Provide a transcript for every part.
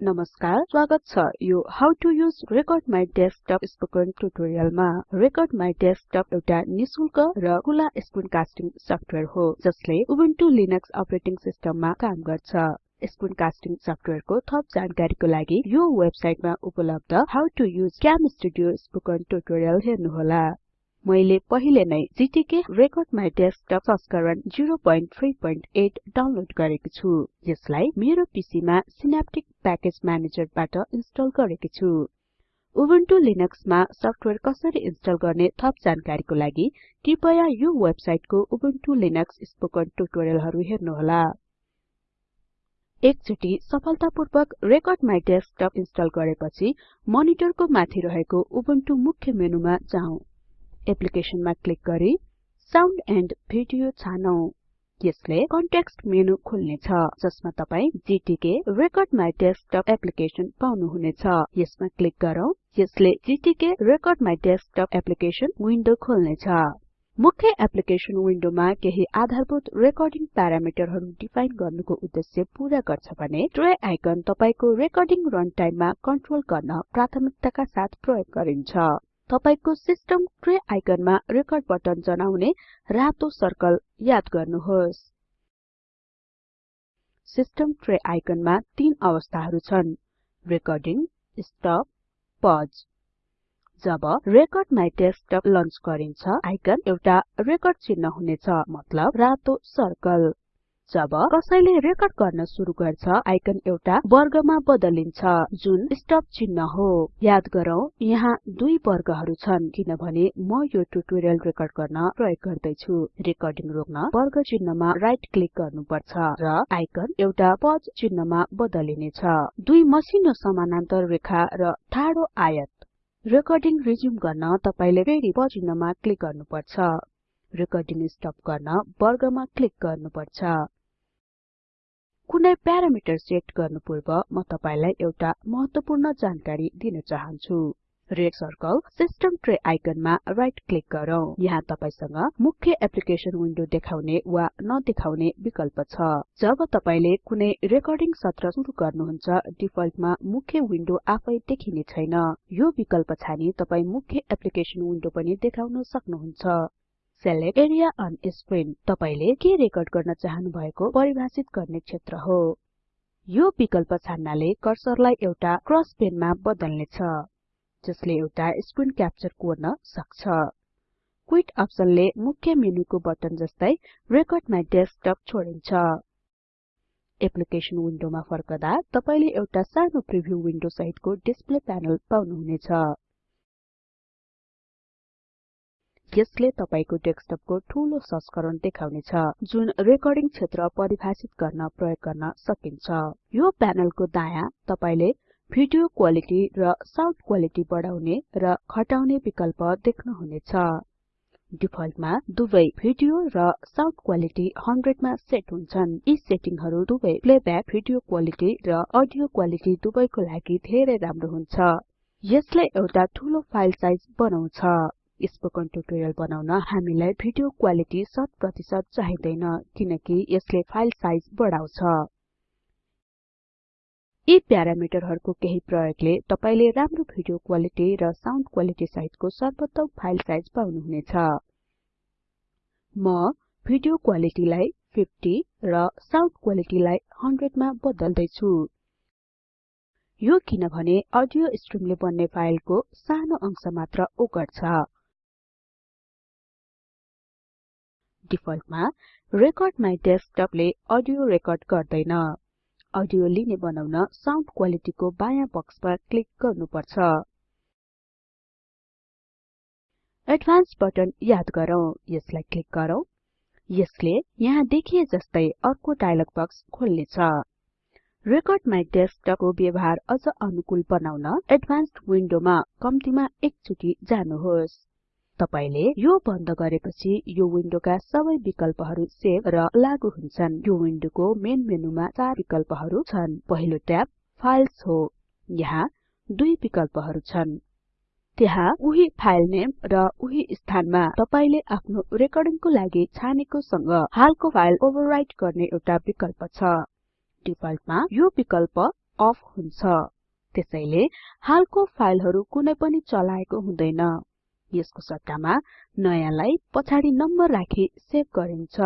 नमस्कार स्वागत छ यो how to use record my desktop spoken ट्युटोरियलमा रेकर्ड माइ डेस्कटप एउटा निशुल्क र खुला स्क्रिन कास्टिङ सफ्टवेयर हो जसले उबुन्टु लिनक्स अपरेटिङ सिस्टममा काम गर्छ। स्क्रिन कास्टिङ सफ्टवेयरको थप जानकारीको लागि यो वेबसाइटमा उपलब्ध how to use camstudio spoken tutorial हेर्नुहोला। मैले पहिले नै GTK रेकर्ड माइ डेस्कटप संस्करण 038 डाउनलोड गरेको छु। यसलाई मेरो पीसीमा सिनेप्टिक प्याकेज म्यानेजरबाट इन्स्टल गरेको छु। उबुन्टु लिनक्समा सफ्टवेयर कसरी इन्स्टल गर्ने थप जानकारीको लागि कृपया यो वेबसाइटको उबुन्टु लिनक्स स्पोकन ट्युटोरियलहरु हेर्नुहोला। एकचोटि सफलतापूर्वक रेकर्ड माइ डेस्कटप इन्स्टल गरेपछि मनिटरको माथि रहेको उबुन्टु मुख्य मेनुमा जाउँ। एप्लिकेसनमा क्लिक गरी साउन्ड एन्ड भिडियो छानौं। यसले कन्टेक्स्ट मेनु खोल्नेछ जसमा तपाई GTK record my desktop application पाउनुहुनेछ। यसमा क्लिक गरौँ यसले GTK record my desktop application window खोल्नेछ। मुख्य एप्लिकेसन विन्डोमा केही आधारभूत रेकर्डिङ प्यारामिटरहरु डिफाइन गर्नुको उद्देश्य पूरा गर्छ भने ट्रे आइकन तपाईको रेकर्डिङ रनटाइममा कन्ट्रोल गर्न प्राथमिकताका साथ प्रयोग गरिन्छ। तपाईको सिस्टम ट्रे आइकनमा रेकर्ड बटन जनाउने रातो सर्कल याद गर्नुहोस्। सिस्टम ट्रे आइकनमा तीन अवस्थाहरु छन्। Recording stop pause. Job record my desktop launch गरिन्छ आइकन एउटा रेकर्ड चिन्ह हुनेछ मतलब रातो सर्कल। जब कसैले रेकर्ड गर्न सुरु गर्छ आइकन एउटा वर्गमा बदलिन्छ जुन स्टप चिन्ह हो। याद गरौँ यहाँ दुई वर्गहरु छन् किनभने म यो ट्युटोरियल रेकर्ड गर्न प्रयोग गर्दै छु रेकर्डिङ रोक्न वर्ग चिन्हमा राइट क्लिक गर्नुपर्छ र आइकन एउटा पज चिन्हमा बदलिनेछ। दुई मसिनो समानान्तर रेखा र ठाडो आयत। रेकर्डिङ रिज्युम गर्न तपाईले फेरि चिन्हमा क्लिक गर्नुपर्छ। रेकर्डिङ स्टप गर्न वर्गमा क्लिक गर्नुपर्छ। कुनै प्यारामिटर सेट गर्नु पूर्व म तपाईलाई एउटा महत्वपूर्ण जानकारी दिन चाहन्छु। रेड सर्कल सिस्टम ट्रे आइकनमा राइट क्लिक गरौँ। यहाँ तपाईसँग मुख्य एप्लिकेसन विन्डो देखाउने वा नदेखाउने विकल्प छ। जब तपाईले कुनै रेकर्डिङ सत्र सुरु गर्नुहुन्छ डिफल्टमा मुख्य विन्डो आफै देखिने छैन। यो विकल्प छानी तपाई मुख्य एप्लिकेसन विन्डो पनि देखाउन सक्नुहुन्छ। सेलेक्ट एरिया अन स्क्रिन तपाईले के रेकर्ड गर्न चाहनु भएको परिभाषित गर्ने क्षेत्र हो? यो विकल्प छान्नाले कर्सरलाई एउटा क्रस पेनमा बदल्नेछ जसले एउटा स्क्रिन क्याप्चर कोर्न सक्छ। क्विट अप्सनले मुख्य मेनुको बटन जस्तै रेकर्ड माइ डेस्कटप छोडिन्छ। एप्लिकेसन विन्डोमा फर्कदा तपाईले एउटा सानो प्रिभ्यू विन्डो सहितको डिस्प्ले प्यानल पाउनुहुनेछ। यसले तपाईको डेस्कटपको ठूलो संस्करण देखाउनेछ जुन रेकर्डिङ क्षेत्र परिभाषित गर्न प्रयोग गर्न सकिन्छ। यो प्यानलको दायाँ तपाईले भिडियो क्वालिटी र साउन्ड क्वालिटी बढाउने र घटाउने विकल्प देख्नुहुनेछ। डिफल्टमा दुवै भिडियो र साउन्ड क्वालिटी 100 मा सेट हुन्छन्। यी सेटिङहरु दुवै प्लेब्याक भिडियो क्वालिटी र अडियो क्वालिटी दुवैको लागि धेरै राम्रो हुन्छ। यसले एउटा ठूलो फाइल साइज बनाउँछ। स्पोकन ट्युटोरियल बनाउन हामीलाई भिडियो क्वालिटी 100% चाहिदैन किनकि यसले फाइल साइज बढाउँछ। यी प्यारामिटरहरुको केही प्रयोगले तपाईले राम्रो भिडियो क्वालिटी र साउन्ड क्वालिटी सहितको सर्वोत्तम फाइल साइज पाउनुहुनेछ। म भिडियो क्वालिटीलाई 50 र साउन्ड क्वालिटीलाई 100 मा बदल्दै छु यो किनभने अडियो स्ट्रिमले बन्ने फाइलको सानो अंश मात्र ओगट्छ। डिफल्टमा रेकर्ड माइ डेस्कटपले अडियो रेकर्ड गर्दैन। अडियो लिने बनाउन साउन्ड क्वालिटीको बायाँ बक्समा क्लिक गर्नुपर्छ। एडभान्स बटन याद गरौँ। यसलाई क्लिक गरौँ। यसले यहाँ देखिए जस्तै अर्को डायलग बक्स खोल्नेछ। रेकर्ड माइ डेस्कटपको व्यवहार अझ अनुकूल बनाउन एडभान्स्ड विन्डोमा कम्तिमा एकचोटि जानुहोस्। तपाईले यो बन्द गरेपछि यो विन्डोका सबै विकल्पहरु सेभ र लागू हुन्छन्। यो विन्डोको मेन मेनुमा चार विकल्पहरु छन्। पहिलो ट्याब फाइल्स हो। यहाँ दुई विकल्पहरु छन्। त्यहाँ उही फाइल नेम र उही स्थानमा तपाईले आफ्नो रेकर्डिङको लागि छानेको सँग हालको फाइल ओभरराइट गर्ने एउटा विकल्प छ। डिफल्टमा यो विकल्प अफ हुन्छ। त्यसैले हालको फाइलहरु कुनै पनि चलाएको हुँदैन। यसको सट्टामा नयाँलाई पछाडि नम्बर राखी सेभ गरिन्छ।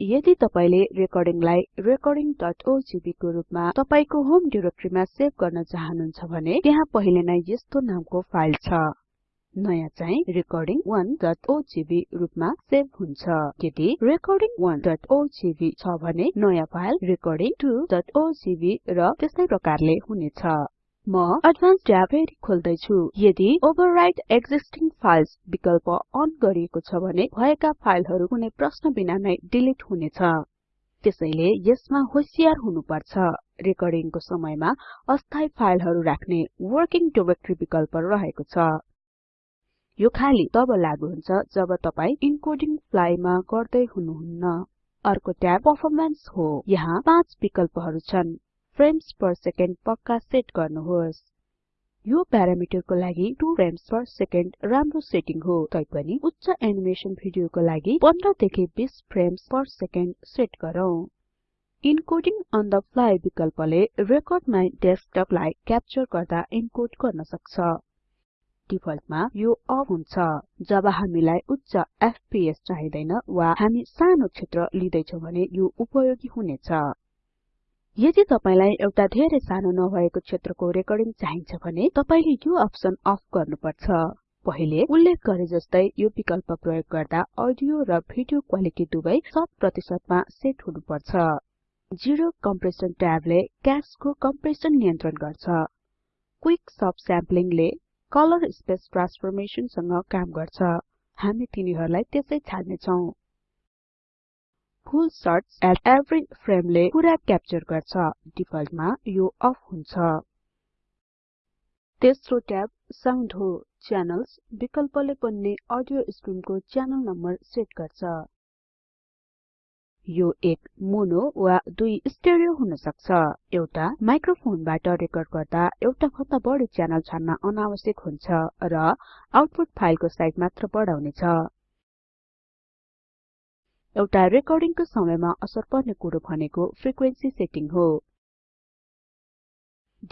यदि तपाईले रेकर्डिङलाई recordingओजीवी को रुपमा तपाईको होम डाइरेक्टरीमा सेभ गर्न चाहनुहुन्छ भने त्यहाँ पहिले नै यस्तो नामको फाइल छ। नयाँ चाहिँ recording1ओजीवी रुपमा सेभ हुन्छ। यदि recording1ओजीवी छ भने नयाँ फाइल recording2ओजीवी र त्यस्तै प्रकारले हुनेछ। म एडभान्स ट्याब फेरि खोल्दै छु यदि ओभरराइट एक्जिस्टिङ फाइल्स विकल्प अन गरिएको छ भने भएका फाइलहरु कुनै प्रश्न बिना नै डिलिट हुनेछ। त्यसैले यसमा होशियार हुनुपर्छ। रेकर्डिङको समयमा अस्थायी फाइलहरु राख्ने वर्किङ डाइरेक्टरी विकल्प रहेको छ। यो खाली तब लागु हुन्छ जब तपाई इन्कोडिङ फ्लाइमा गर्दै हुनुहुन्न। अर्को ट्याब परफर्मेन्स हो। यहाँ पाँच विकल्पहरु छन्। फ्रेम्स पर सेकेन्ड पक्का सेट गर्नुहोस्। यो प्यारामिटरको लागि 2 फ्रेम्स पर सेकेन्ड राम्रो सेटिङ हो। तैपनि उच्च एनिमेसन भिडियोको लागि 15 देखि 20 फ्रेम्स पर सेकेन्ड सेट गरौँ। इन्कोडिङ अन द फ्लाइ विकल्पले रेकर्ड माइ डेस्कटपलाई क्याप्चर गर्दा इन्कोड गर्न सक्छ। डिफल्टमा यो अफ हुन्छ। जब हामीलाई उच्च एफपीएस चाहिदैन वा हामी सानो क्षेत्र लिदैछौं भने यो उपयोगी हुनेछ। यदि तपाईलाई एउटा धेरै सानो नभएको क्षेत्रको रेकर्डिङ चाहिन्छ भने तपाईले यो अप्सन अफ गर्नुपर्छ। पहिले उल्लेख गरे जस्तै यो विकल्प प्रयोग गर्दा अडियो र भिडियो क्वालिटी दुवै 100 मा सेट हुनुपर्छ। जिरो कम्प्रेसन ट्याबले क्याशको कम्प्रेसन नियन्त्रण गर्छ। क्विक सब स्याम्पलिङले कलर स्पेस ट्रान्सफर्मेसन सँग काम गर्छ। हामी तिनीहरुलाई त्यसै छाड्ने छौं फुल सर्च एट एभ्री फ्रेमले पुरा क्याप्चर गर्छ। डिफल्टमा यो अफ हुन्छ। तेस्रो ट्याब साउन्ड हो च्यानल्स विकल्पले पनि अडियो स्ट्रिमको च्यानल नम्बर सेट गर्छ। यो एक मोनो वा दुई स्टेरियो हुन सक्छ एउटा माइक्रोफोनबाट रेकर्ड गर्दा एउटा भन्दा बढी च्यानल छान्न अनावश्यक हुन्छ र आउटपुट फाइलको साइज मात्र बढाउनेछ। एउटा रेकर्डिङको समयमा असर पर्ने कुरो भनेको फ्रिक्वेन्सी सेटिङ हो।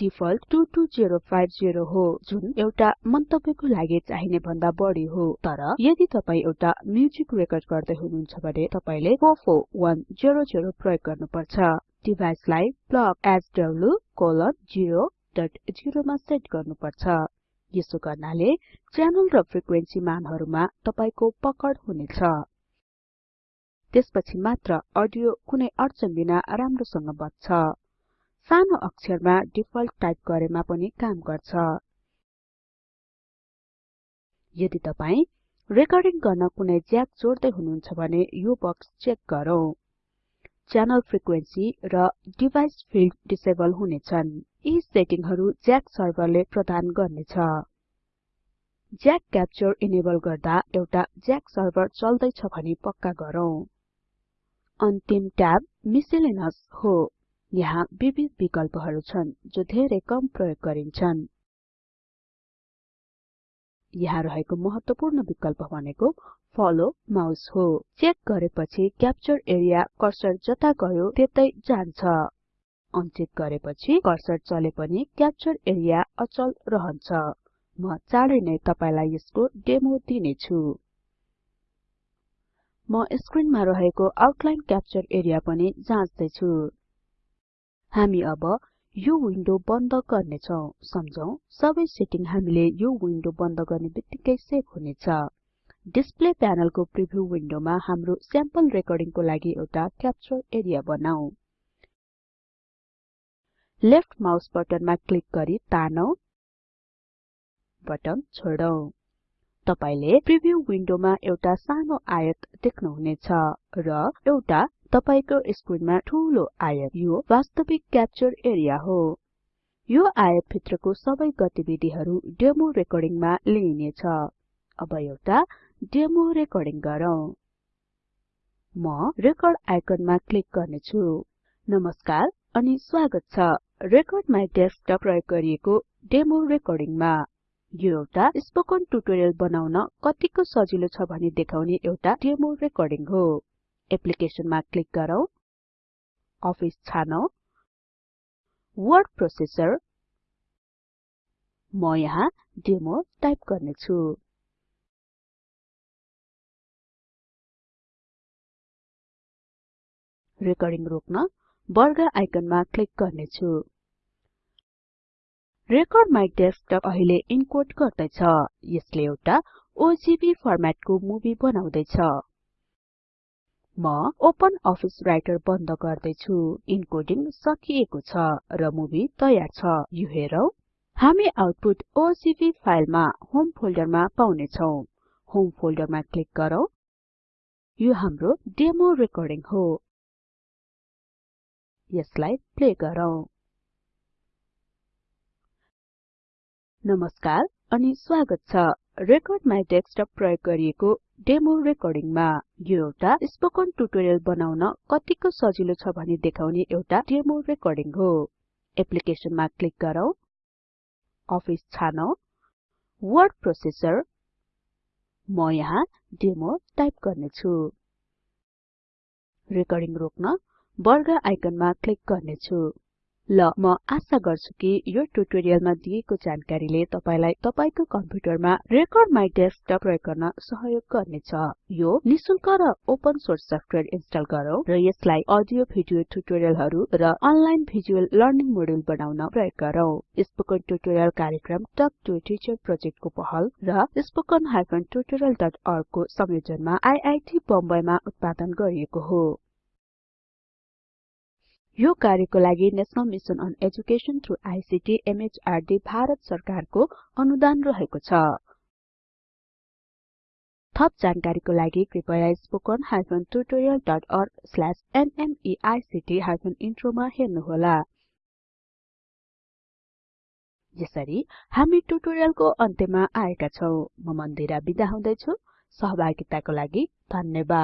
डिफल्ट 22050 हो जुन एउटा मन्तव्यको लागि चाहिने भन्दा बढी हो। तर यदि तपाई एउटा म्युजिक रेकर्ड गर्दै हुनुहुन्छ भने तपाईले 44100 प्रयोग गर्नुपर्छ। डिभाइसलाई plug sw0.0 मा सेट गर्नुपर्छ। यसो गर्नाले च्यानल र फ्रिक्वेन्सी मानहरुमा तपाईको पकड हुनेछ। त्यसपछि मात्र अडियो कुनै अडचन बिना राम्रोसँग बज्छ। सानो अक्षरमा डिफल्ट टाइप गरेमा पनि काम गर्छ। यदि तपाई रेकर्डिङ गर्न कुनै ज्याक जोड्दै हुनुहुन्छ भने यो बक्स चेक गरौँ। च्यानल फ्रिक्वेन्सी र डिभाइस फिल्ड डिसेबल हुनेछन्। यी सेटिङहरु ज्याक सर्भरले प्रदान गर्नेछ। ज्याक क्याप्चर इनेबल गर्दा एउटा ज्याक सर्भर चल्दैछ भनी पक्का गरौँ। अन्तिम ट्याब मिसेलेनस हो। यहाँ विविध विकल्पहरु छन् जो धेरै कम प्रयोग गरिन्छन्। यहाँ रहेको महत्वपूर्ण विकल्प भनेको फलो माउस हो। चेक गरेपछि क्याप्चर एरिया कर्सर जता गयो त्यतै जान्छ। अनचेक गरेपछि कर्सर चले पनि क्याप्चर एरिया अचल रहन्छ। म चाँडै नै तपाईलाई यसको डेमो दिनेछु। म स्क्रिनमा रहेको आउटलाइन क्याप्चर एरिया पनि जाँच्दै छु हामी अब यो विन्डो बन्द गर्ने छौं। सम्झौं सबै सेटिङ हामीले यो विन्डो बन्द गर्ने बित्तिकै सेभ हुनेछ। डिस्प्ले प्यानलको प्रिभ्यू विन्डोमा हाम्रो स्याम्पल रेकर्डिङको लागि एउटा क्याप्चर एरिया बनाऊ। लेफ्ट माउस बटनमा क्लिक गरी तानौं। बटन छोडौं। तपाईले प्रिभ्यू विन्डोमा एउटा सानो आयत देख्नुहुनेछ र एउटा तपाईको स्क्रिनमा ठूलो आयत यो वास्तविक क्याप्चर एरिया हो। यो आयत भित्रको सबै गतिविधिहरू डेमो रेकर्डिङमा लिइनेछ। अब एउटा डेमो रेकर्डिङ गरौँ। म रेकर्ड आइकनमा क्लिक गर्ने छु नमस्कार अनि स्वागत छ रेकर्ड माइ डेस्कटप प्रयोग गरिएको डेमो रेकर्डिङमा। यो एउटा स्पोकन ट्युटोरियल बनाउन कतिको सजिलो छ भनी देखाउने एउटा डेमो रेकर्डिङ हो। एप्लिकेसनमा क्लिक गरौँ। अफिस छानौं। वर्ड प्रोसेसर म यहाँ डेमो टाइप गर्ने छु रेकर्डिङ रोक्न वर्ग आइकनमा क्लिक गर्ने छु रेकर्ड माइ डेस्कटप अहिले इन्कोड गर्दैछ। यसले एउटा ओजीभी फर्मेटको मुभी बनाउँदैछ। म ओपन अफिस राइटर बन्द गर्दैछु। इन्कोडिङ सकिएको छ र मुभी तयार छ। यो हेरौं। हामी आउटपुट ओजीभी फाइलमा होम फोल्डरमा पाउने छौं होम फोल्डरमा क्लिक गरौँ। यो हाम्रो डेमो रेकर्डिङ हो। यसलाई प्ले गरौँ। नमस्कार अनि स्वागत छ रेकर्ड माइ डेस्कटप प्रयोग गरिएको डेमो रेकर्डिङमा। यो एउटा स्पोकन ट्युटोरियल बनाउन कतिको सजिलो छ भनी देखाउने एउटा डेमो रेकर्डिङ हो। एप्लिकेसनमा क्लिक गरौँ। अफिस छानौं। Word processor. म यहाँ डेमो टाइप गर्ने छु रेकर्डिङ रोक्न वर्ग आइकनमा क्लिक गर्ने छु ल म आशा गर्छु कि यो ट्युटोरियलमा दिएको जानकारीले तपाईलाई तपाईको कम्प्युटरमा रेकर्ड माइ डेस्कटप प्रयोग गर्न सहयोग गर्नेछ। यो निशुल्क र ओपन सोर्स सफ्टवेयर इन्स्टल गरौँ र यसलाई अडियो भिडियो ट्युटोरियलहरु र अनलाइन भिजुअल लर्निङ मोड्युल बनाउन प्रयोग गरौँ। स्पोकन ट्युटोरियल कार्यक्रम टक टु टिचर प्रोजेक्टको पहल र spoken tutorialorg को संयोजनमा आईआईटी बम्बेमा उत्पादन गरिएको हो। यो कार्यको लागि national mission on education through ICT MHRD Bharat सरकारको अनुदान रहेको छ। थप जानकारीको लागि कृपया spoken tutorialorg इन्ट्रो मा हेर्नुहोला। यसरी हामी ट्युटोरियलको अन्त्यमा आएका छौं। म मन्दिरा बिदा हुदैछु। सहभागिताको लागि धन्यवाद।